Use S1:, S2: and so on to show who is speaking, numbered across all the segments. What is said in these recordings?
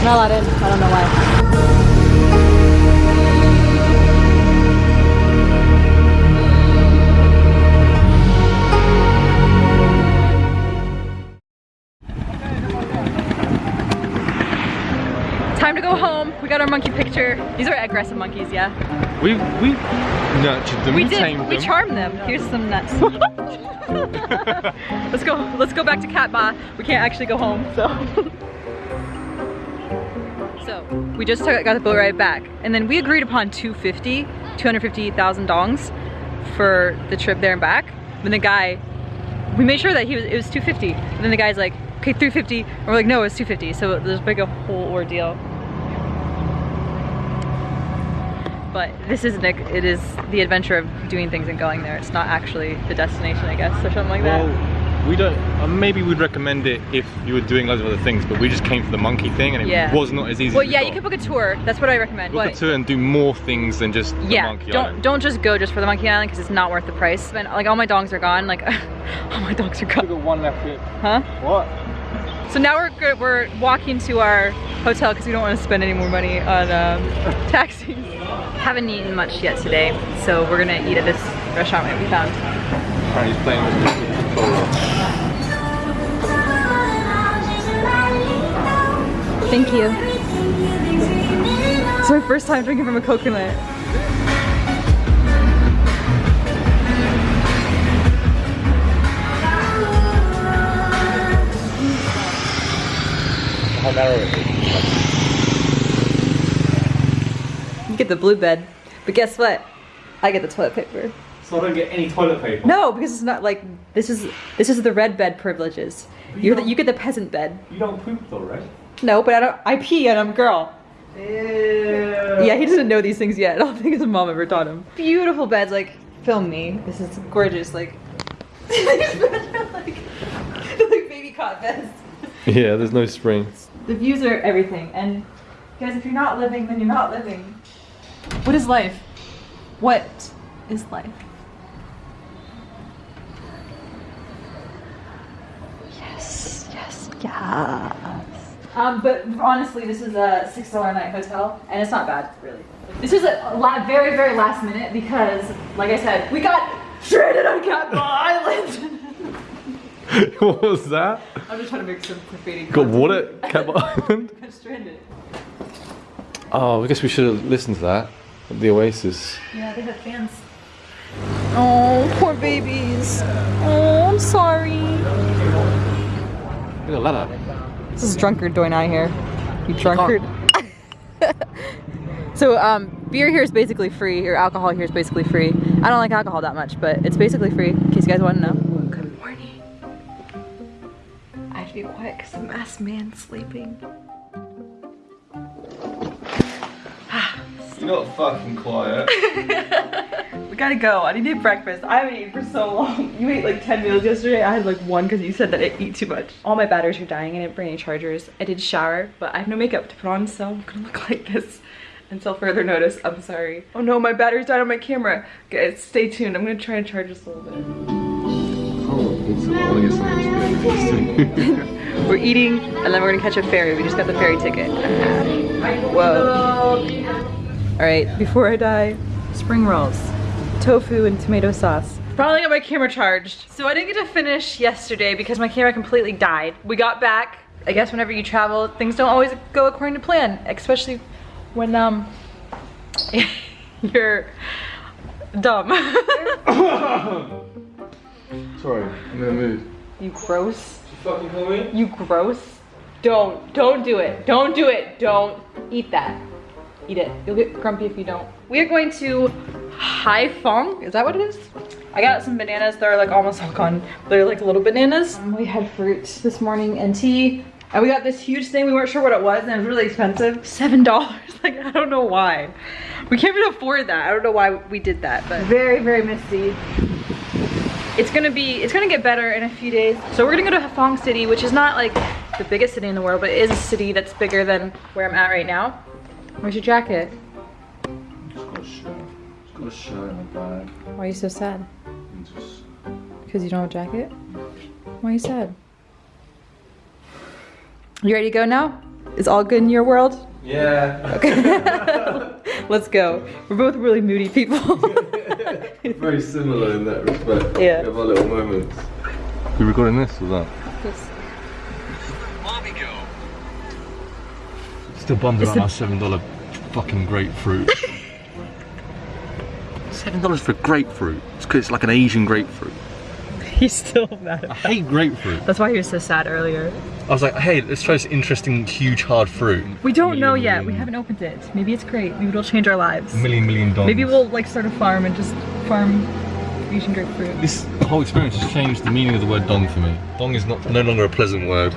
S1: I'm not allowed in. I don't know why. Time to go home. We got our monkey picture. These are aggressive monkeys, yeah?
S2: We we nurtured them.
S1: We did.
S2: tamed
S1: We
S2: them.
S1: charmed them. Here's some nuts. let's go. Let's go back to Cat Ba. We can't actually go home, so. so we just got the boat ride back, and then we agreed upon 250, 250,000 dongs for the trip there and back. Then the guy, we made sure that he was it was 250. And then the guy's like, okay, 350. And we're like, no, it's 250. So there's like a whole ordeal. but this isn't it. It is the adventure of doing things and going there. It's not actually the destination, I guess, or something like that.
S2: Well, we don't. Uh, maybe we'd recommend it if you were doing loads of other things, but we just came for the monkey thing, and it
S1: Yeah.
S2: was not as easy.
S1: Well,
S2: as we
S1: yeah, you
S2: thought.
S1: could book a tour. That's what I recommend.
S2: book
S1: but
S2: a tour and do more things than just the
S1: yeah,
S2: monkey
S1: don't
S2: island.
S1: don't just go just for the monkey island because it's not worth the price. And like all my dogs are gone. Like all my dogs are gone.
S2: got one left here.
S1: Huh?
S2: What?
S1: So now we're go- we're walking to our hotel because we don't want to spend any more money on um, taxis. Haven't eaten much yet today, so we're gonna eat at this restaurant that we found.
S2: Apparently he's playing with
S1: Thank you. It's my first time drinking from a coconut.
S2: How narrow it is.
S1: You get the blue bed, but guess what? I get the toilet paper.
S3: So I don't get any toilet paper.
S1: No, because it's not like this is this is the red bed privileges. You're the, you get the peasant bed.
S3: You don't poop though, right?
S1: No, but I don't. I pee and I'm a girl.
S3: Ew.
S1: Yeah, he doesn't know these things yet. I don't think his mom ever taught him. Beautiful beds, like film me. This is gorgeous. Like these beds are like like baby cot beds.
S2: Yeah, there's no springs.
S1: The views are everything. And guys, if you're not living, then you're not living. What is life? What is life? Yes, yes, yes. Um, but honestly, this is a six dollar night hotel, and it's not bad, really. This is a la- very, very last minute because, like I said, we got stranded on Cat Island.
S2: what was that?
S1: I'm just trying to make some graffiti.
S2: Got what at Cap Island?
S1: Got stranded.
S2: Oh, I guess we should have listened to that. The Oasis.
S1: Yeah, they have fans. Oh, poor babies. Oh, I'm sorry.
S2: Look at that.
S1: This is drunkard doing on here. You drunkard. so, um, beer here is basically free, or alcohol here is basically free. I don't like alcohol that much, but it's basically free, in case you guys want to know. Good morning. I have to be quiet because the masked man's sleeping.
S2: You're not fucking quiet.
S1: We gotta go. I need to eat breakfast. I haven't eaten for so long. You ate like 10 meals yesterday. I had like one because you said that I eat too much. All my batteries are dying. I didn't bring any chargers. I did shower, but I have no makeup to put on, so I'm gonna look like this until further notice. I'm sorry. Oh no, my battery's died on my camera. Guys, stay tuned. I'm gonna try and charge this a little bit. We're eating, and then we're gonna catch a ferry. We just got the ferry ticket. Whoa. All right, before I die, spring rolls, tofu and tomato sauce. Finally got my camera charged. So I didn't get to finish yesterday because my camera completely died. We got back. I guess whenever you travel, things don't always go according to plan, especially when um you're dumb.
S2: Sorry, I'm gonna move.
S1: you gross.
S2: You fucking call me?
S1: You gross. Don't, don't do it. Don't do it. Don't eat that. Eat it. You'll get grumpy if you don't. We are going to Haiphong. Is that what it is? I got some bananas. They're like almost all gone. They're like little bananas. Um, we had fruit this morning and tea. And we got this huge thing. We weren't sure what it was and it was really expensive. Seven dollars. Like, I don't know why. We can't even afford that. I don't know why we did that, but very, very misty. It's gonna be, it's gonna get better in a few days. So we're gonna go to Haiphong City, which is not like the biggest city in the world, but it is a city that's bigger than where I'm at right now. Where's your jacket?
S2: It's got a shirt. It's got a shirt and a bag.
S1: Why are you so sad?
S2: And just...
S1: Because you don't have a jacket? Why are you sad? You ready to go now? is all good in your world?
S2: Yeah.
S1: Okay. Let's go. We're both really moody people.
S4: Very similar in that respect.
S1: Yeah.
S4: We have our little moments.
S2: We recording this or that? Still bummed about
S1: the-
S2: our seven dollar fucking grapefruit. seven dollars for grapefruit. It's 'cause it's like an Asian grapefruit.
S1: He's still mad.
S2: I hate grapefruit.
S1: That's why he was so sad earlier.
S2: I was like, hey, let's try this interesting, huge, hard fruit.
S1: We don't know
S2: Million,
S1: yet. We haven't opened it. Maybe it's great. Maybe it'll change our lives.
S2: Million, million dollars.
S1: Maybe we'll like start a farm and just farm Asian grapefruit.
S2: This whole experience has changed the meaning of the word dong for me. Dong is not no longer a pleasant word.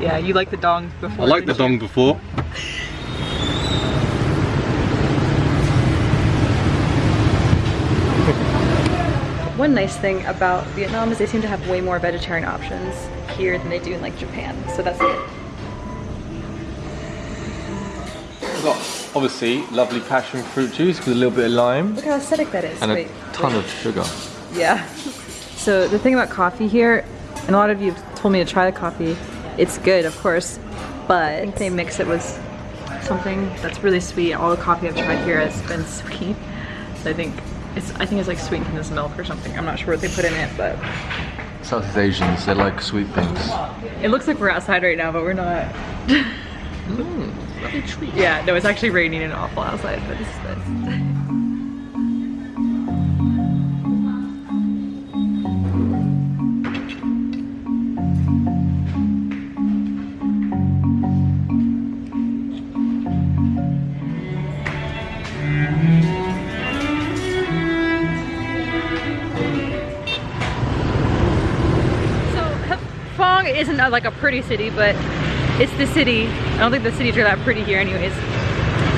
S1: Yeah, you like the dong before.
S2: I liked the dong before.
S1: One nice thing about Vietnam is they seem to have way more vegetarian options here than they do in like Japan. So that's good.
S2: We've got obviously lovely passion fruit juice with a little bit of lime
S1: Look how acidic that is.
S2: and a ton
S1: wait.
S2: of sugar.
S1: Yeah. So the thing about coffee here, and a lot of you have told me to try the coffee, it's good, of course, but they mix it with something that's really sweet. All the coffee I've tried here has been sweet. So I think it's I think it's like sweetened this milk or something. I'm not sure what they put in it, but
S4: Southeast Asians, they like sweet things.
S1: it looks like we're outside right now, but we're not. Mm, yeah, no, it's actually raining and awful outside, but it's, it's isn't like a pretty city, but it's the city. I don't think the cities are that pretty here anyways.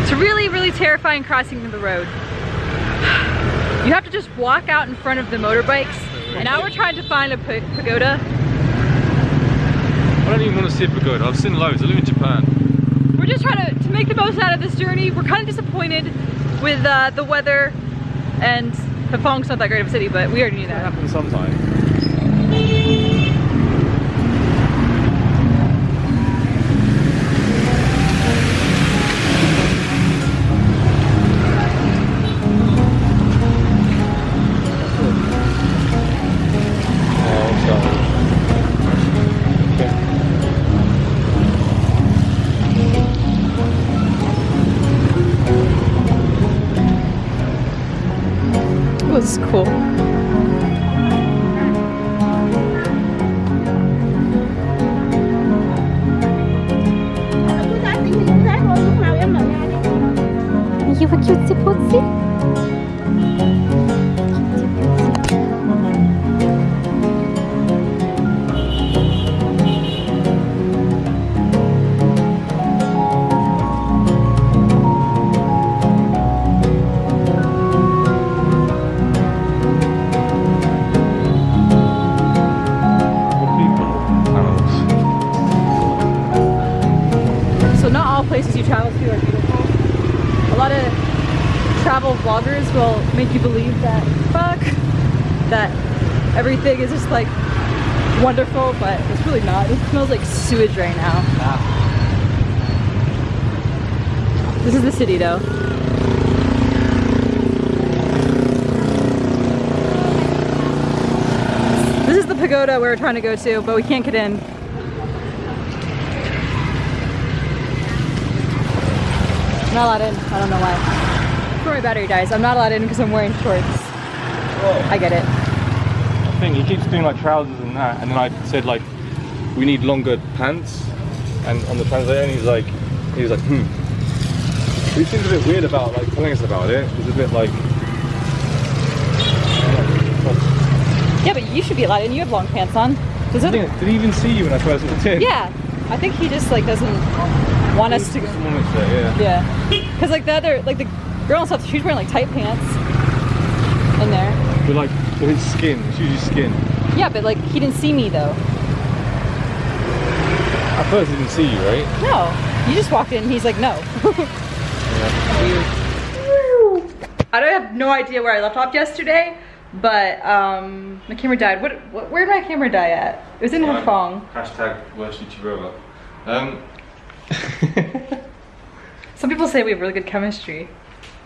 S1: It's really, really terrifying crossing the road. You have to just walk out in front of the motorbikes. And now we're trying to find a pagoda.
S2: I don't even want to see a pagoda. I've seen loads. I live in Japan.
S1: We're just trying to, to make the most out of this journey. We're kind of disappointed with uh, the weather and Haiphong's not that great of a city, but we already knew
S2: It
S1: that.
S2: happens sometimes.
S5: You
S1: travel vloggers will make you believe that fuck that everything is just like wonderful, but it's really not. It smells like sewage right now. Ah. This is the city though. This is the pagoda we were trying to go to, but we can't get in. Not allowed in. I don't know why. Before my battery dies, I'm not allowed in because I'm wearing shorts. I get it.
S2: I think He keeps doing like trousers and that, and then I said like, we need longer pants, and on the translator, he's like, he's like, hmm. He seems a bit weird about like telling us about it. He's a bit like,
S1: Yeah, but you should be allowed in. You have long pants on. Does it?
S2: did he even see you when I first walked in?
S1: Yeah. I think he just like doesn't want us to.
S2: There, yeah.
S1: Yeah. Because like the other, like the girl and stuff, she's wearing like tight pants in there.
S2: But like, with his skin, it's usually skin.
S1: Yeah, but like he didn't see me though.
S2: At first, he didn't see you, right?
S1: No. You just walked in and he's like, no. Weird. I don't have no idea where I left off yesterday, but um, my camera died. What, what? Where did my camera die at? It was in
S2: Right.
S1: Haiphong.
S2: Hashtag worst YouTuber ever. Um,
S1: Some people say we have really good chemistry.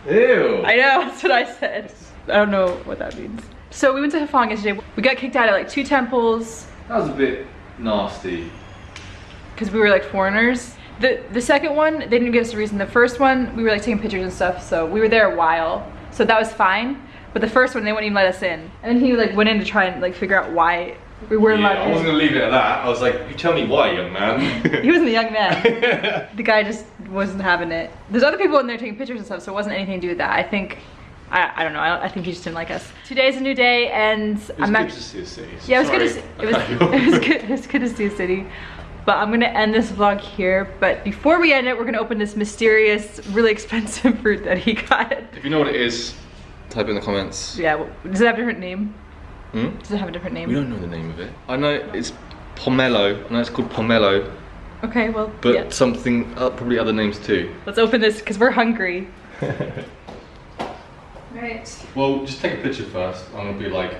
S2: Ew.
S1: I know, that's what I said. I don't know what that means. So we went to Haiphong yesterday. We got kicked out at like two temples
S2: That was a bit nasty.
S1: because we were like foreigners. The the second one, they didn't give us a reason. The first one, we were like taking pictures and stuff, so we were there a while. So that was fine. But the first one, they wouldn't even let us in. And then he like went in to try and like figure out why we weren't
S2: Yeah, I wasn't gonna leave it at that. I was like, you tell me why, young man.
S1: He wasn't a young man. the guy just wasn't having it. There's other people in there taking pictures and stuff, so it wasn't anything to do with that. I think, I, I don't know. I, I think he just didn't like us. Today's a new day, and
S2: It was
S1: I'm
S2: good
S1: act-
S2: to see a city.
S1: Yeah, it was good to see, it was it was good it was good to see a city. But I'm gonna end this vlog here. But before we end it, we're gonna open this mysterious, really expensive fruit that he got.
S2: If you know what it is, type in the comments.
S1: Yeah, well, does it have a different name?
S2: Hmm?
S1: Does it have a different name?
S2: We don't know the name of it. I know it's pomelo. I know it's called pomelo,
S1: Okay, well,
S2: but
S1: yeah.
S2: something uh, probably other names too.
S1: Let's open this because we're hungry. right.
S2: Well, just take a picture first. I'm gonna be like,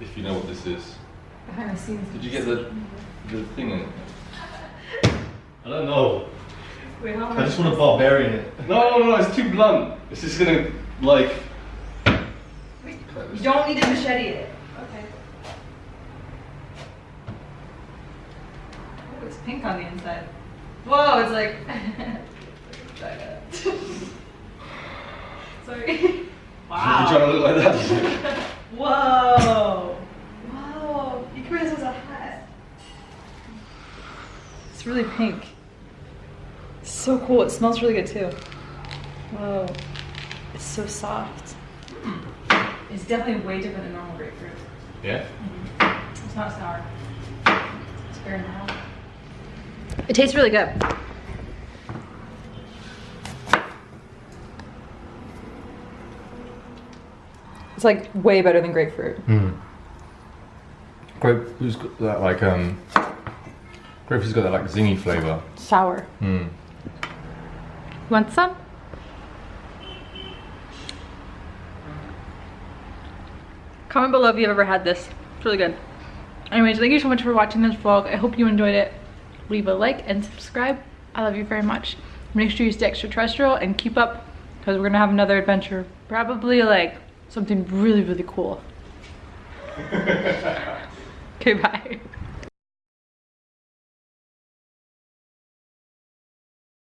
S2: if you know what this is.
S1: Behind the scenes.
S2: Did you get the the thing in it? I don't know.
S1: Wait, how
S3: I just want to barbarian it.
S2: No, no, no, it's too blunt. It's just gonna like.
S1: You don't need to machete it. Okay. Oh, it's pink on the inside. Whoa, it's like. Sorry. Wow.
S2: You're trying to look like that.
S1: Whoa. Whoa. You can wear this as a hat. It's really pink. It's so cool. It smells really good too. Whoa. It's so soft. Mm. It's definitely way different than normal grapefruit.
S2: yeah. Mm-hmm.
S1: It's not sour. It's very mild. It tastes really good. It's like way better than grapefruit.
S2: Grape's got that like um. Grape's got that like zingy flavour.
S1: Sour.
S2: Hmm.
S1: Want some? Comment below if you've ever had this. It's really good. Anyways, thank you so much for watching this vlog. I hope you enjoyed it. Leave a like and subscribe. I love you very much. Make sure you stay extraterrestrial and keep up because we're gonna have another adventure. Probably like something really, really cool. okay, bye.